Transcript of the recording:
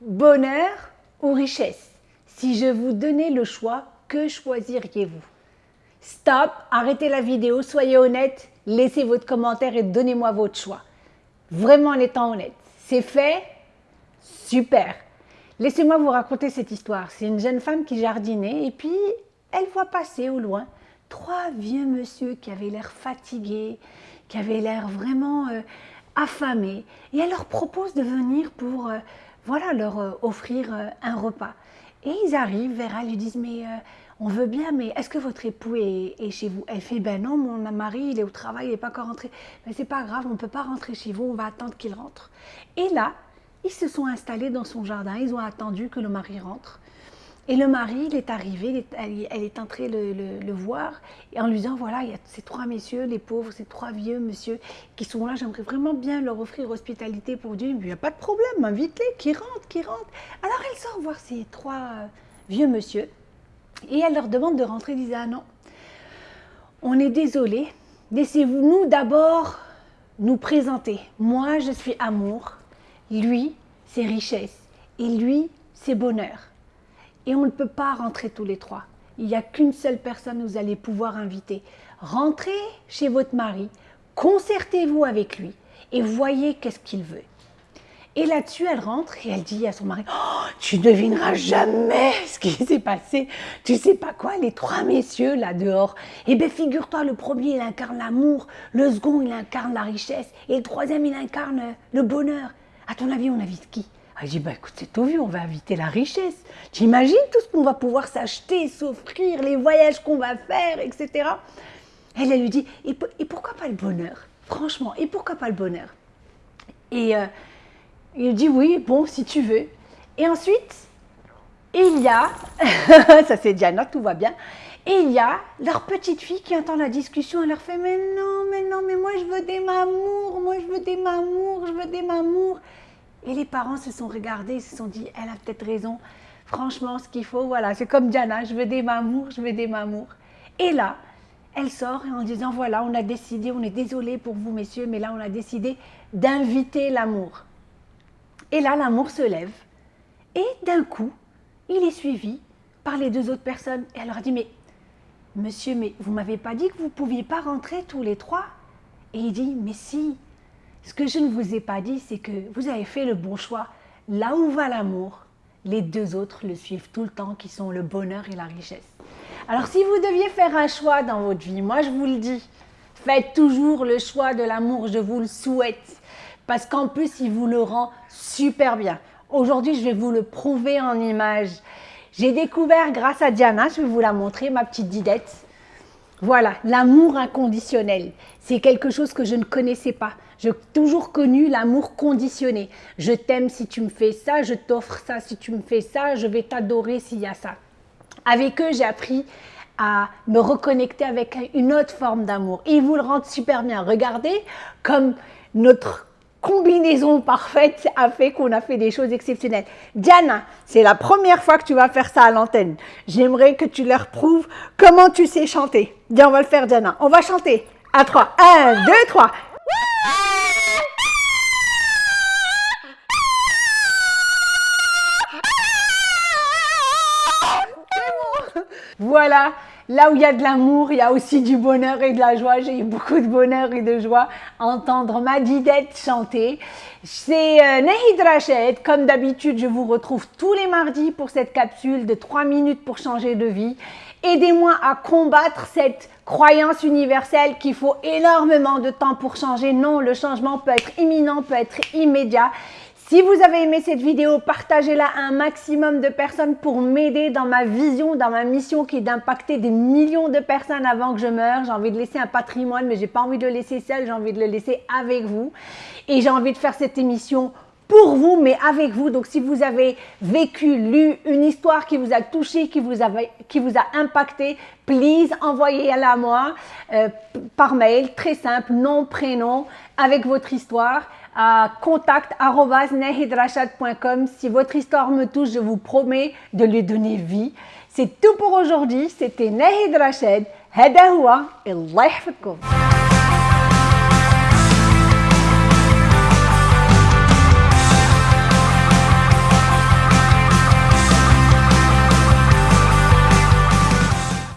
ou richesse Si je vous donnais le choix, que choisiriez-vous? Stop, arrêtez la vidéo, soyez honnête, laissez votre commentaire et donnez-moi votre choix. Vraiment en étant honnête. C'est fait? Super Laissez-moi vous raconter cette histoire. C'est une jeune femme qui jardinait et puis elle voit passer au loin trois vieux monsieur qui avaient l'air fatigués, qui avaient l'air vraiment euh, affamés. Et elle leur propose de venir pour euh, voilà, leur euh, offrir un repas. Et ils arrivent vers elle, ils disent, mais on veut bien, mais est-ce que votre époux est, chez vous? Elle fait, ben non, mon mari, il est au travail, il n'est pas encore rentré. Mais c'est pas grave, on ne peut pas rentrer chez vous, on va attendre qu'il rentre. Et là, ils se sont installés dans son jardin, ils ont attendu que le mari rentre. Et le mari, il est arrivé, elle, est entrée le, voir, et en lui disant, voilà, il y a ces trois messieurs, les pauvres, ces trois vieux monsieur qui sont là, j'aimerais vraiment bien leur offrir hospitalité pour Dieu. Il n'y a pas de problème, invite-les, qui rentrent, qui rentrent. Alors elle sort voir ces trois euh, vieux monsieur, et elle leur demande de rentrer, elle disait, ah non, on est désolé, laissez-vous nous d'abord nous présenter. Moi, je suis amour, lui, c'est richesse, et lui, c'est bonheur et on ne peut pas rentrer tous les trois. Il n'y a qu'une seule personne que vous allez pouvoir inviter. Rentrez chez votre mari, concertez-vous avec lui et voyez qu'est-ce qu'il veut. Et là-dessus, elle rentre et elle dit à son mari, oh, tu ne devineras jamais ce qui s'est passé. Tu sais pas quoi, les trois messieurs là dehors. Eh bien, figure-toi, le premier, il incarne l'amour, le second, il incarne la richesse, et le troisième, il incarne le bonheur. À ton avis, on invite qui? Ah, dit, bah, écoute, c'est tout vu, on va inviter la richesse. Tu imagines tout ce qu'on va pouvoir s'acheter, s'offrir, les voyages qu'on va faire, etc. Elle, elle lui dit, et, pourquoi pas le bonheur? Franchement, et pourquoi pas le bonheur? Et euh, il dit, oui, bon, si tu veux. Et ensuite, il y a, ça c'est Diana, tout va bien, et il y a leur petite fille qui entend la discussion, elle leur fait, mais non, mais non, mais moi je veux des mamours, moi je veux des mamours, je veux des mamours. Et les parents se sont regardés, se sont dit, elle a peut-être raison. Franchement, ce qu'il faut, voilà, c'est comme Diana, je veux des mamours, je veux des mamours. Et là, elle sort en disant, voilà, on a décidé, on est désolé pour vous, messieurs, mais là, on a décidé d'inviter l'amour. Et là, l'amour se lève. Et d'un coup, il est suivi par les deux autres personnes. Et elle leur dit, mais monsieur, mais vous m'avez pas dit que vous pouviez pas rentrer tous les trois? Et il dit, mais si, ce que je ne vous ai pas dit, c'est que vous avez fait le bon choix. Là où va l'amour, les deux autres le suivent tout le temps, qui sont le bonheur et la richesse. Alors si vous deviez faire un choix dans votre vie, moi je vous le dis, faites toujours le choix de l'amour, je vous le souhaite. Parce qu'en plus, il vous le rend super bien. Aujourd'hui, je vais vous le prouver en image. J'ai découvert grâce à Diana, je vais vous la montrer, ma petite didette. Voilà, l'amour inconditionnel. C'est quelque chose que je ne connaissais pas. J'ai toujours connu l'amour conditionné. Je t'aime si tu me fais ça, je t'offre ça si tu me fais ça, je vais t'adorer s'il y a ça. Avec eux, j'ai appris à me reconnecter avec une autre forme d'amour. Ils vous le rendent super bien. Regardez comme notre combinaison parfaite a fait qu'on a fait des choses exceptionnelles. Diana, c'est la première fois que tu vas faire ça à l'antenne. J'aimerais que tu leur prouves comment tu sais chanter. Viens, on va le faire, Diana. On va chanter. À trois. Un, deux, trois. Voilà, là où il y a de l'amour, il y a aussi du bonheur et de la joie. J'ai eu beaucoup de bonheur et de joie à entendre ma didette chanter. C'est euh, Nehid Rached. Comme d'habitude, je vous retrouve tous les mardis pour cette capsule de 3 minutes pour changer de vie. Aidez-moi à combattre cette croyance universelle qu'il faut énormément de temps pour changer. Non, le changement peut être imminent, peut être immédiat. Si vous avez aimé cette vidéo, partagez-la à un maximum de personnes pour m'aider dans ma vision, dans ma mission qui est d'impacter des millions de personnes avant que je meure. J'ai envie de laisser un patrimoine, mais j'ai pas envie de le laisser seul, j'ai envie de le laisser avec vous. Et j'ai envie de faire cette émission pour vous, mais avec vous. Donc, si vous avez vécu, lu une histoire qui vous a touché, qui vous, a impacté, please, envoyez-la à moi euh, par mail, très simple, nom, prénom, avec votre histoire à contact.nehidrashad.com. Si votre histoire me touche, je vous promets de lui donner vie. C'est tout pour aujourd'hui. C'était Nahid Rashad. Hadahoua et